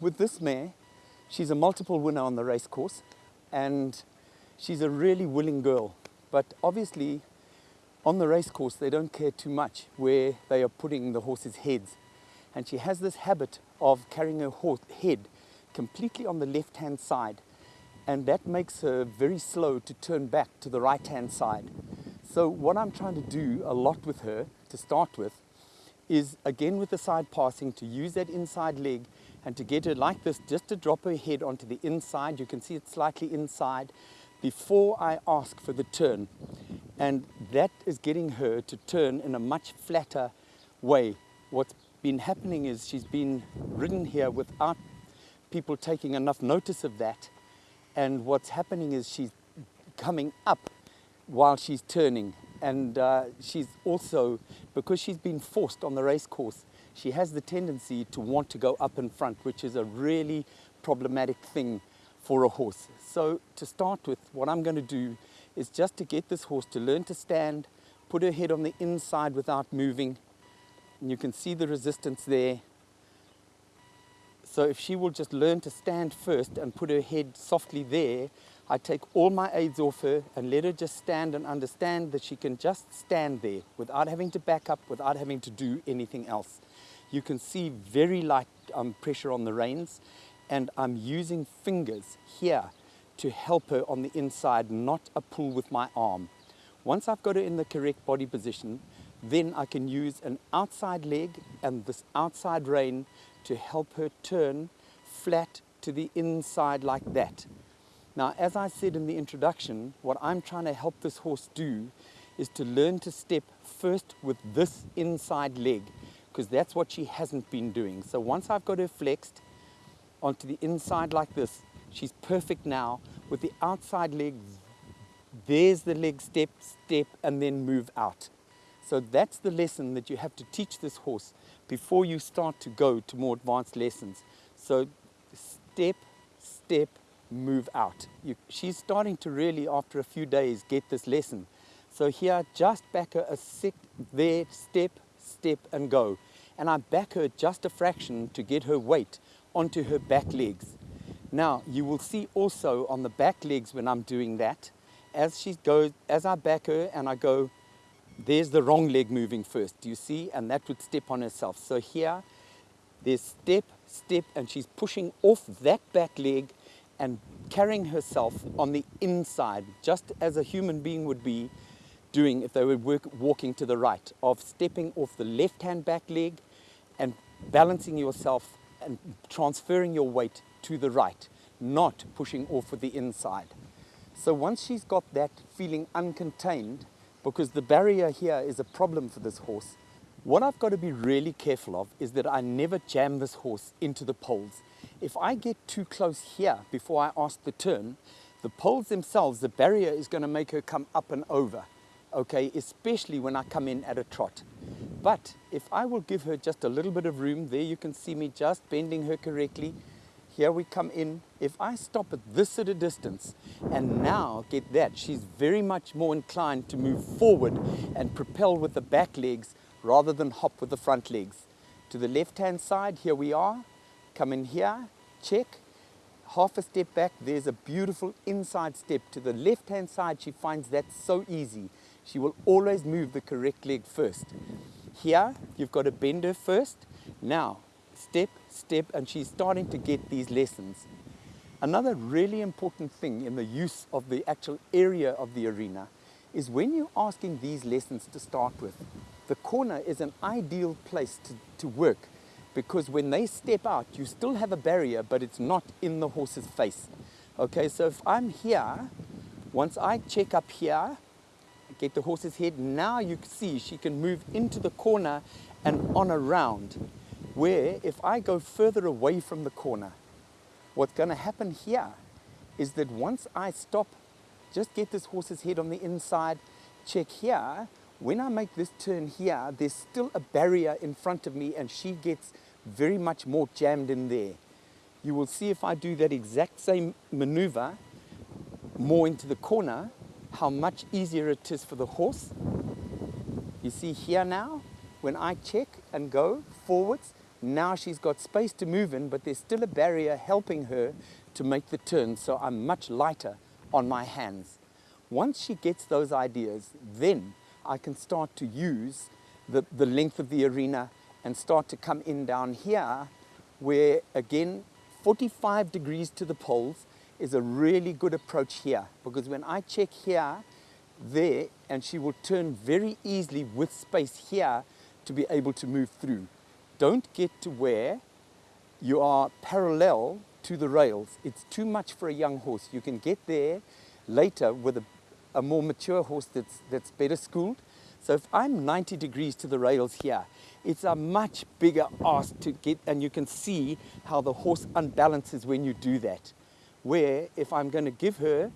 with this mare, she's a multiple winner on the race course and she's a really willing girl. But obviously on the race course, they don't care too much where they are putting the horses' heads. And she has this habit of carrying her horse head completely on the left-hand side. And that makes her very slow to turn back to the right-hand side. So what I'm trying to do a lot with her to start with is again with the side passing to use that inside leg and to get her like this, just to drop her head onto the inside. You can see it slightly inside before I ask for the turn. And that is getting her to turn in a much flatter way. What's been happening is she's been ridden here without people taking enough notice of that. And what's happening is she's coming up while she's turning. And uh, she's also, because she's been forced on the race course, she has the tendency to want to go up in front, which is a really problematic thing for a horse. So to start with, what I'm going to do is just to get this horse to learn to stand, put her head on the inside without moving. And you can see the resistance there. So if she will just learn to stand first and put her head softly there, I take all my aids off her and let her just stand and understand that she can just stand there without having to back up, without having to do anything else. You can see very light um, pressure on the reins and I'm using fingers here to help her on the inside, not a pull with my arm. Once I've got her in the correct body position, then I can use an outside leg and this outside rein to help her turn flat to the inside like that. Now, as I said in the introduction, what I'm trying to help this horse do is to learn to step first with this inside leg, because that's what she hasn't been doing. So once I've got her flexed, onto the inside like this. She's perfect now with the outside leg. There's the leg step, step, and then move out. So that's the lesson that you have to teach this horse before you start to go to more advanced lessons. So step, step, move out. You, she's starting to really, after a few days, get this lesson. So here, just back her a sec, there, step, step, and go. And I back her just a fraction to get her weight onto her back legs. Now, you will see also on the back legs when I'm doing that, as she goes, as I back her and I go, there's the wrong leg moving first, do you see? And that would step on herself. So here, there's step, step, and she's pushing off that back leg and carrying herself on the inside, just as a human being would be doing if they were work, walking to the right, of stepping off the left-hand back leg and balancing yourself and transferring your weight to the right, not pushing off with the inside. So once she's got that feeling uncontained, because the barrier here is a problem for this horse, what I've got to be really careful of is that I never jam this horse into the poles. If I get too close here before I ask the turn, the poles themselves, the barrier is going to make her come up and over, okay, especially when I come in at a trot. But if I will give her just a little bit of room, there you can see me just bending her correctly. Here we come in. If I stop at this at a distance and now get that, she's very much more inclined to move forward and propel with the back legs rather than hop with the front legs. To the left-hand side, here we are. Come in here, check. Half a step back, there's a beautiful inside step. To the left-hand side, she finds that so easy. She will always move the correct leg first. Here, you've got to bend her first. Now, step, step, and she's starting to get these lessons. Another really important thing in the use of the actual area of the arena is when you're asking these lessons to start with, the corner is an ideal place to, to work because when they step out, you still have a barrier, but it's not in the horse's face. Okay, so if I'm here, once I check up here, get the horse's head. Now you can see she can move into the corner and on around. Where if I go further away from the corner, what's going to happen here is that once I stop, just get this horse's head on the inside, check here, when I make this turn here, there's still a barrier in front of me and she gets very much more jammed in there. You will see if I do that exact same maneuver more into the corner, how much easier it is for the horse. You see here now, when I check and go forwards, Now she's got space to move in, but there's still a barrier helping her to make the turn, so I'm much lighter on my hands. Once she gets those ideas, then I can start to use the, the length of the arena and start to come in down here where again 45 degrees to the poles is a really good approach here because when I check here there and she will turn very easily with space here to be able to move through. Don't get to where you are parallel to the rails. It's too much for a young horse. You can get there later with a, a more mature horse that's, that's better schooled. So if I'm 90 degrees to the rails here, it's a much bigger ask to get, and you can see how the horse unbalances when you do that. Where if I'm going to give her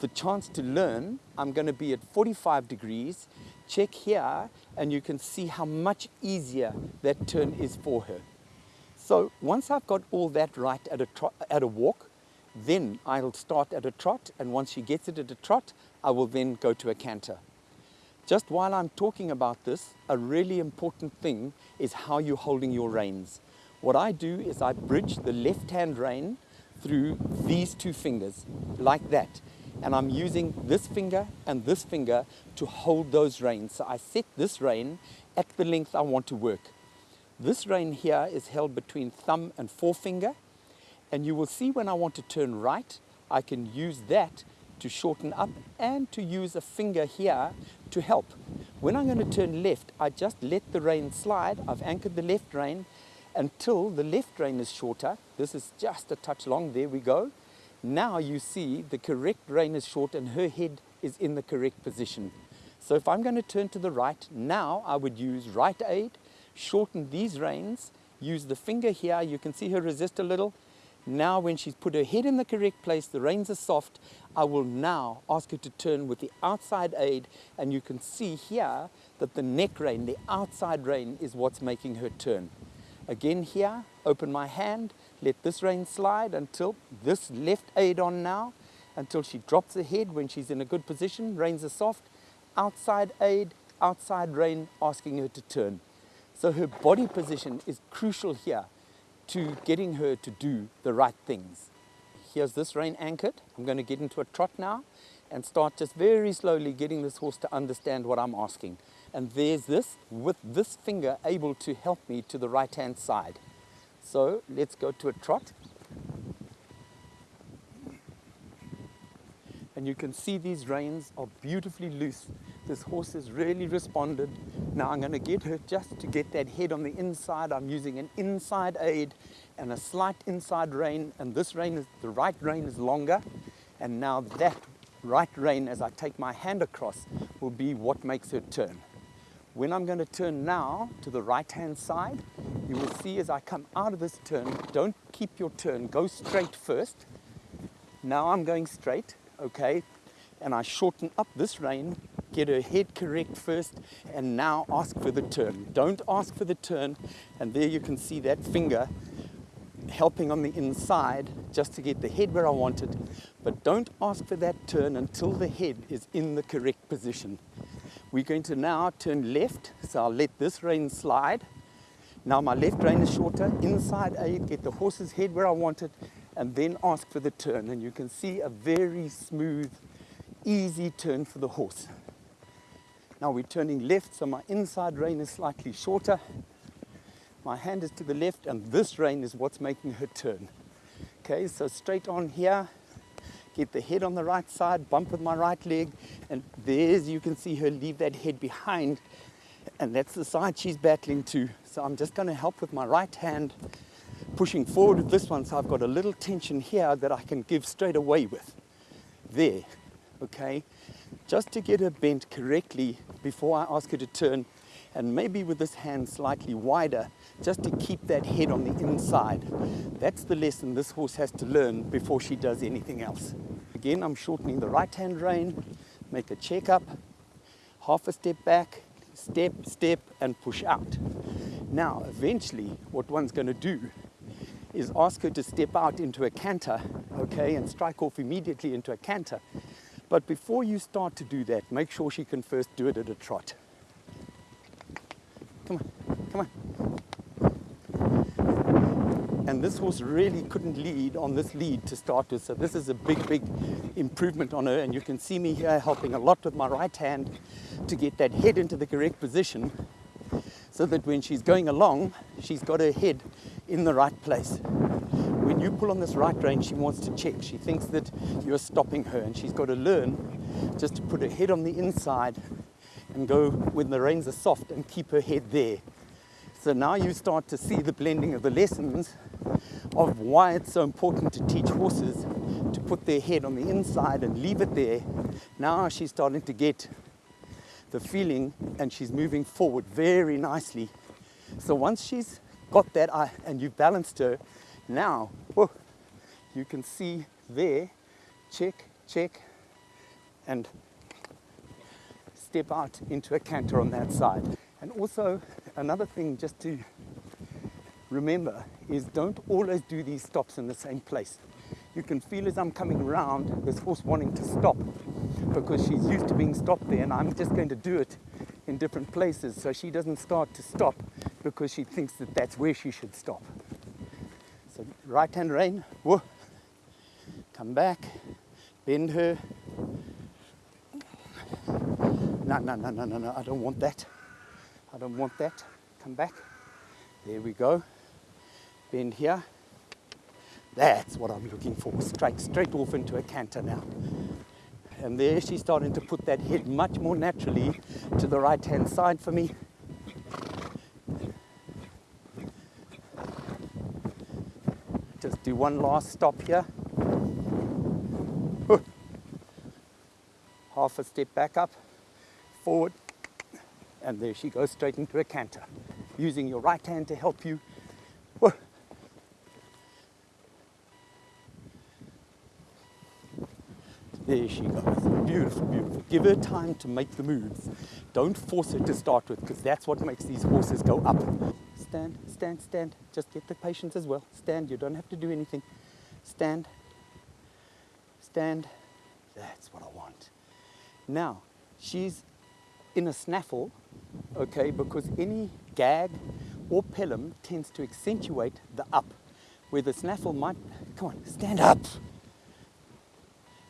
the chance to learn, I'm going to be at 45 degrees, check here, and you can see how much easier that turn is for her. So once I've got all that right at a, at a walk, then I'll start at a trot, and once she gets it at a trot, I will then go to a canter. Just while I'm talking about this, a really important thing is how you're holding your reins. What I do is I bridge the left hand rein through these two fingers, like that. And I'm using this finger and this finger to hold those reins. So I set this rein at the length I want to work. This rein here is held between thumb and forefinger. And you will see when I want to turn right, I can use that to shorten up and to use a finger here to help. When I'm going to turn left, I just let the rein slide. I've anchored the left rein until the left rein is shorter. This is just a touch long. There we go. Now you see the correct rein is short and her head is in the correct position. So if I'm going to turn to the right, now I would use right aid, shorten these reins, use the finger here. You can see her resist a little. Now when she's put her head in the correct place, the reins are soft, I will now ask her to turn with the outside aid and you can see here that the neck rein, the outside rein is what's making her turn. Again here, open my hand, let this rein slide until this left aid on now, until she drops her head when she's in a good position, reins are soft, outside aid, outside rein asking her to turn. So her body position is crucial here to getting her to do the right things. Here's this rein anchored. I'm going to get into a trot now and start just very slowly getting this horse to understand what I'm asking. And there's this with this finger able to help me to the right hand side. So let's go to a trot. And you can see these reins are beautifully loose. This horse has really responded. Now I'm going to get her just to get that head on the inside. I'm using an inside aid and a slight inside rein. And this rein is, the right rein is longer. And now that right rein, as I take my hand across, will be what makes her turn. When I'm going to turn now to the right hand side, you will see as I come out of this turn, don't keep your turn, go straight first. Now I'm going straight okay? And I shorten up this rein, get her head correct first, and now ask for the turn. Don't ask for the turn, and there you can see that finger helping on the inside just to get the head where I wanted. But don't ask for that turn until the head is in the correct position. We're going to now turn left, so I'll let this rein slide. Now my left rein is shorter, inside aid, get the horse's head where I want it, and then ask for the turn. And you can see a very smooth, easy turn for the horse. Now we're turning left, so my inside rein is slightly shorter. My hand is to the left, and this rein is what's making her turn. Okay, so straight on here, get the head on the right side, bump with my right leg, and there's, you can see her leave that head behind, and that's the side she's battling to. So I'm just gonna help with my right hand pushing forward with this one so I've got a little tension here that I can give straight away with. There, okay? Just to get her bent correctly before I ask her to turn and maybe with this hand slightly wider just to keep that head on the inside. That's the lesson this horse has to learn before she does anything else. Again, I'm shortening the right hand rein, make a check up, half a step back, step, step, and push out. Now, eventually, what one's going to do is ask her to step out into a canter, okay, and strike off immediately into a canter. But before you start to do that, make sure she can first do it at a trot. Come on, come on. And this horse really couldn't lead on this lead to start with. So this is a big, big improvement on her. And you can see me here helping a lot with my right hand to get that head into the correct position so that when she's going along, she's got her head in the right place. When you pull on this right rein, she wants to check. She thinks that you're stopping her and she's got to learn just to put her head on the inside and go when the reins are soft and keep her head there. So now you start to see the blending of the lessons of why it's so important to teach horses to put their head on the inside and leave it there. Now she's starting to get the feeling and she's moving forward very nicely. So once she's got that eye and you've balanced her, now you can see there, check, check, and step out into a canter on that side. And also another thing just to remember is don't always do these stops in the same place. You can feel as I'm coming around this horse wanting to stop because she's used to being stopped there and I'm just going to do it in different places so she doesn't start to stop because she thinks that that's where she should stop. So right hand rein, whoa, come back, bend her. No, no, no, no, no, no, I don't want that. I don't want that. Come back. There we go. Bend here. That's what I'm looking for. Straight, straight off into a canter now. And there she's starting to put that head much more naturally to the right hand side for me. Just do one last stop here. Half a step back up, forward, and there she goes straight into a canter, using your right hand to help you. There she goes. Beautiful, beautiful. Give her time to make the moves. Don't force her to start with because that's what makes these horses go up. Stand, stand, stand. Just get the patience as well. Stand. You don't have to do anything. Stand. Stand. That's what I want. Now, she's in a snaffle, okay, because any gag or pelham tends to accentuate the up, where the snaffle might, come on, stand up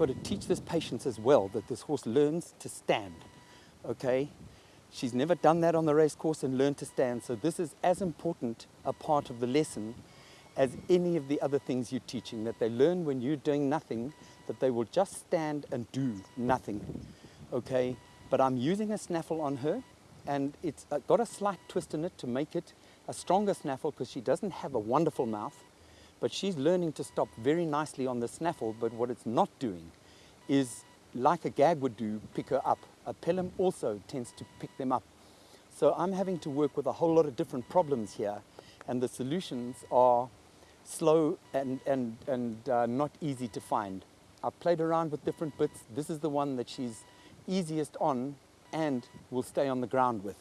got to teach this patience as well, that this horse learns to stand, okay? She's never done that on the race course and learned to stand, so this is as important a part of the lesson as any of the other things you're teaching, that they learn when you're doing nothing, that they will just stand and do nothing, okay? But I'm using a snaffle on her, and it's uh, got a slight twist in it to make it a stronger snaffle because she doesn't have a wonderful mouth. But she's learning to stop very nicely on the snaffle, but what it's not doing is, like a gag would do, pick her up. A pelham also tends to pick them up. So I'm having to work with a whole lot of different problems here, and the solutions are slow and, and, and uh, not easy to find. I've played around with different bits. This is the one that she's easiest on and will stay on the ground with.